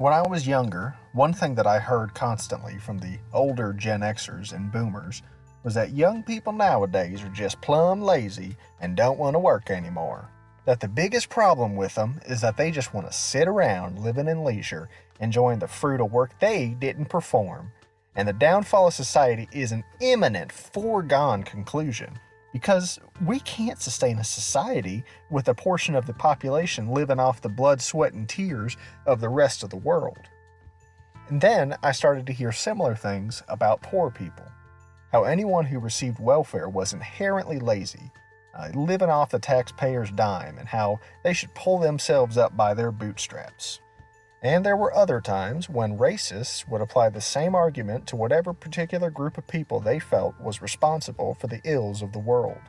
When I was younger, one thing that I heard constantly from the older Gen Xers and Boomers was that young people nowadays are just plumb lazy and don't want to work anymore. That the biggest problem with them is that they just want to sit around living in leisure, enjoying the fruit of work they didn't perform. And the downfall of society is an imminent, foregone conclusion because we can't sustain a society with a portion of the population living off the blood, sweat, and tears of the rest of the world. And then I started to hear similar things about poor people how anyone who received welfare was inherently lazy, uh, living off the taxpayer's dime, and how they should pull themselves up by their bootstraps. And there were other times when racists would apply the same argument to whatever particular group of people they felt was responsible for the ills of the world.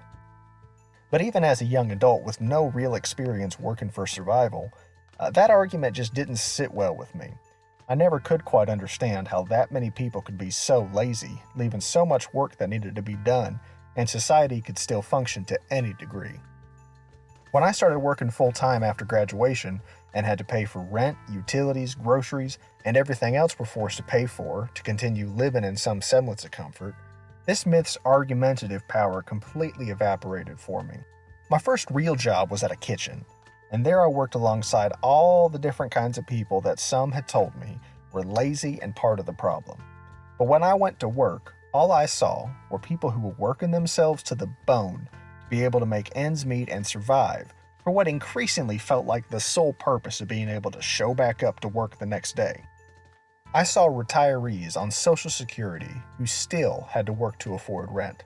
But even as a young adult with no real experience working for survival, uh, that argument just didn't sit well with me. I never could quite understand how that many people could be so lazy, leaving so much work that needed to be done, and society could still function to any degree. When I started working full time after graduation and had to pay for rent, utilities, groceries, and everything else we're forced to pay for to continue living in some semblance of comfort, this myth's argumentative power completely evaporated for me. My first real job was at a kitchen, and there I worked alongside all the different kinds of people that some had told me were lazy and part of the problem. But when I went to work, all I saw were people who were working themselves to the bone be able to make ends meet and survive for what increasingly felt like the sole purpose of being able to show back up to work the next day. I saw retirees on Social Security who still had to work to afford rent.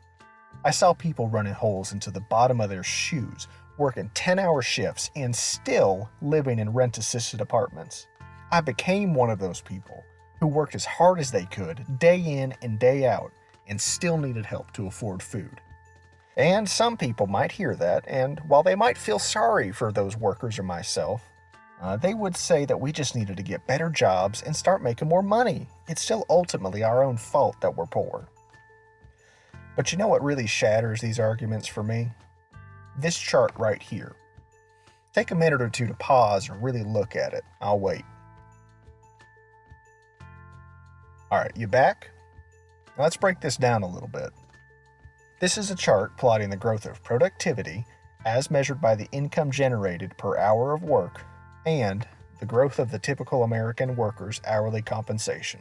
I saw people running holes into the bottom of their shoes working 10 hour shifts, and still living in rent assisted apartments. I became one of those people who worked as hard as they could, day in and day out, and still needed help to afford food. And some people might hear that, and while they might feel sorry for those workers or myself, uh, they would say that we just needed to get better jobs and start making more money. It's still ultimately our own fault that we're poor. But you know what really shatters these arguments for me? this chart right here. Take a minute or two to pause and really look at it. I'll wait. All right, you back? let's break this down a little bit. This is a chart plotting the growth of productivity as measured by the income generated per hour of work and the growth of the typical American worker's hourly compensation.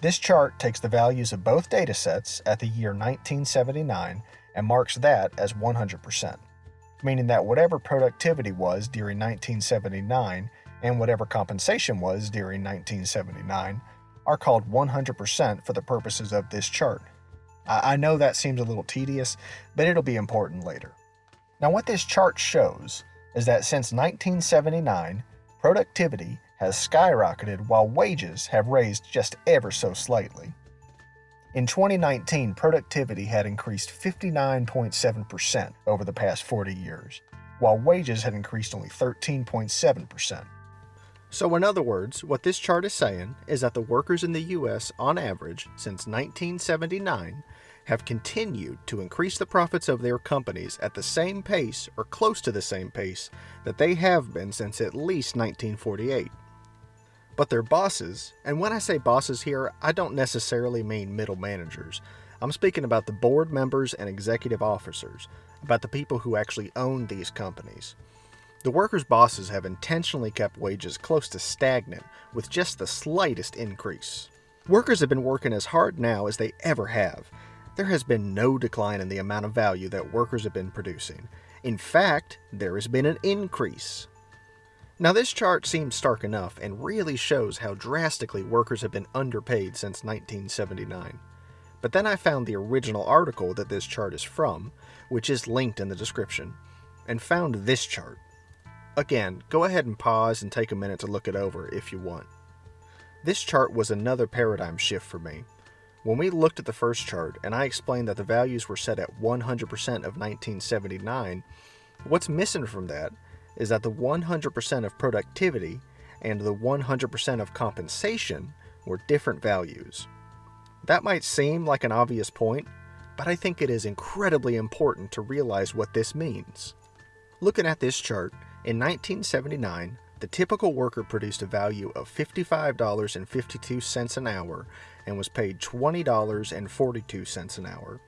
This chart takes the values of both data sets at the year 1979 and marks that as 100% meaning that whatever productivity was during 1979 and whatever compensation was during 1979 are called 100% for the purposes of this chart. I know that seems a little tedious, but it'll be important later. Now what this chart shows is that since 1979, productivity has skyrocketed while wages have raised just ever so slightly. In 2019, productivity had increased 59.7% over the past 40 years, while wages had increased only 13.7%. So, in other words, what this chart is saying is that the workers in the U.S., on average, since 1979, have continued to increase the profits of their companies at the same pace or close to the same pace that they have been since at least 1948 but their bosses, and when I say bosses here, I don't necessarily mean middle managers. I'm speaking about the board members and executive officers, about the people who actually own these companies. The workers' bosses have intentionally kept wages close to stagnant with just the slightest increase. Workers have been working as hard now as they ever have. There has been no decline in the amount of value that workers have been producing. In fact, there has been an increase. Now this chart seems stark enough and really shows how drastically workers have been underpaid since 1979. But then I found the original article that this chart is from, which is linked in the description, and found this chart. Again, go ahead and pause and take a minute to look it over if you want. This chart was another paradigm shift for me. When we looked at the first chart and I explained that the values were set at 100% of 1979, what's missing from that is that the 100% of productivity and the 100% of compensation were different values. That might seem like an obvious point, but I think it is incredibly important to realize what this means. Looking at this chart, in 1979, the typical worker produced a value of $55.52 an hour and was paid $20.42 an hour.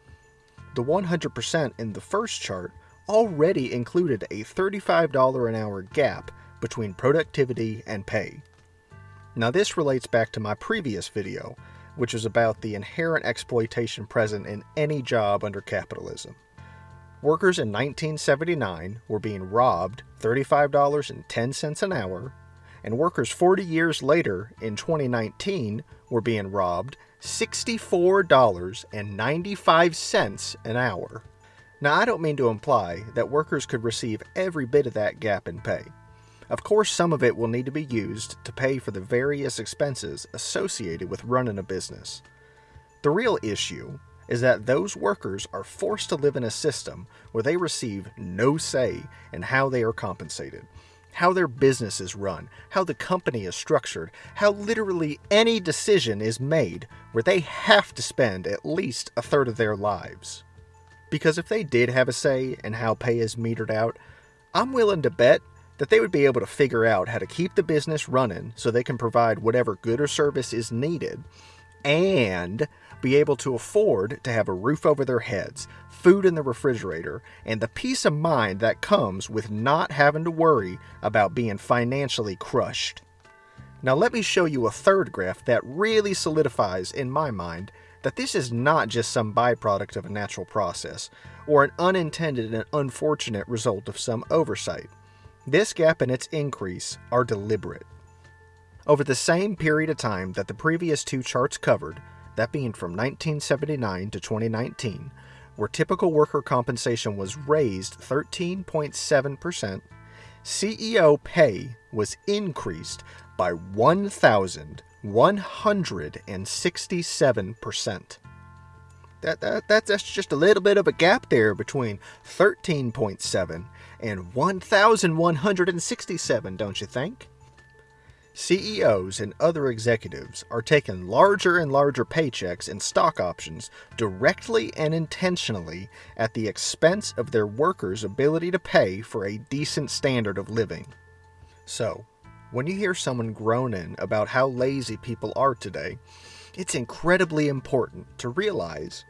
The 100% in the first chart already included a $35 an hour gap between productivity and pay. Now, this relates back to my previous video, which was about the inherent exploitation present in any job under capitalism. Workers in 1979 were being robbed $35.10 an hour, and workers 40 years later in 2019 were being robbed $64.95 an hour. Now, I don't mean to imply that workers could receive every bit of that gap in pay. Of course, some of it will need to be used to pay for the various expenses associated with running a business. The real issue is that those workers are forced to live in a system where they receive no say in how they are compensated, how their business is run, how the company is structured, how literally any decision is made where they have to spend at least a third of their lives. Because if they did have a say in how pay is metered out, I'm willing to bet that they would be able to figure out how to keep the business running so they can provide whatever good or service is needed and be able to afford to have a roof over their heads, food in the refrigerator, and the peace of mind that comes with not having to worry about being financially crushed. Now, let me show you a third graph that really solidifies in my mind that this is not just some byproduct of a natural process or an unintended and unfortunate result of some oversight. This gap and its increase are deliberate. Over the same period of time that the previous two charts covered, that being from 1979 to 2019, where typical worker compensation was raised 13.7%, CEO pay was increased by 1,167%. That, that, that, that's just a little bit of a gap there between 13.7 and 1,167, don't you think? CEOs and other executives are taking larger and larger paychecks and stock options directly and intentionally at the expense of their workers' ability to pay for a decent standard of living. So, when you hear someone groaning about how lazy people are today, it's incredibly important to realize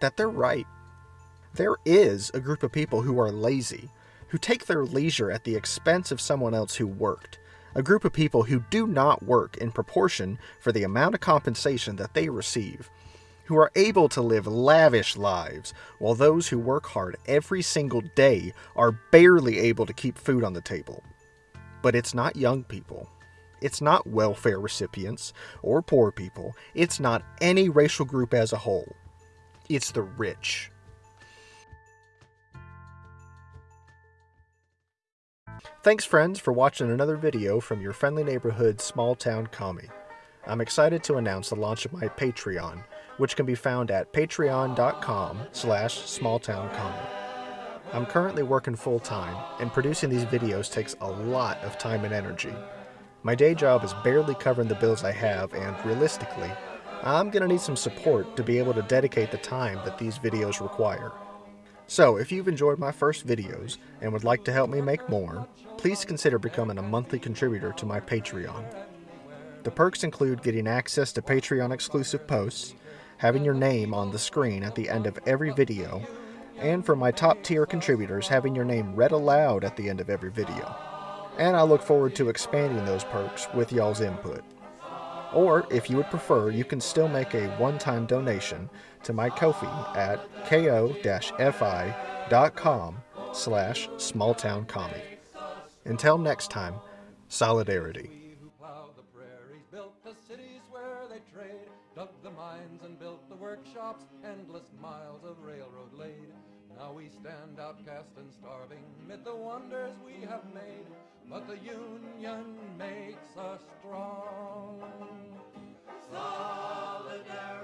that they're right. There is a group of people who are lazy, who take their leisure at the expense of someone else who worked a group of people who do not work in proportion for the amount of compensation that they receive, who are able to live lavish lives, while those who work hard every single day are barely able to keep food on the table. But it's not young people. It's not welfare recipients or poor people. It's not any racial group as a whole. It's the rich. Thanks friends for watching another video from your friendly neighborhood small town commie. I'm excited to announce the launch of my Patreon, which can be found at patreon.com slash smalltowncommie. I'm currently working full time, and producing these videos takes a lot of time and energy. My day job is barely covering the bills I have, and realistically, I'm going to need some support to be able to dedicate the time that these videos require. So, if you've enjoyed my first videos and would like to help me make more, please consider becoming a monthly contributor to my Patreon. The perks include getting access to Patreon exclusive posts, having your name on the screen at the end of every video, and for my top tier contributors having your name read aloud at the end of every video. And I look forward to expanding those perks with y'all's input. Or, if you would prefer, you can still make a one-time donation to my Ko-fi at ko-fi.com slash smalltowncommie. Until next time, solidarity. Endless miles of railroad laid we stand outcast and starving mid the wonders we have made, but the union makes us strong. Solidarity.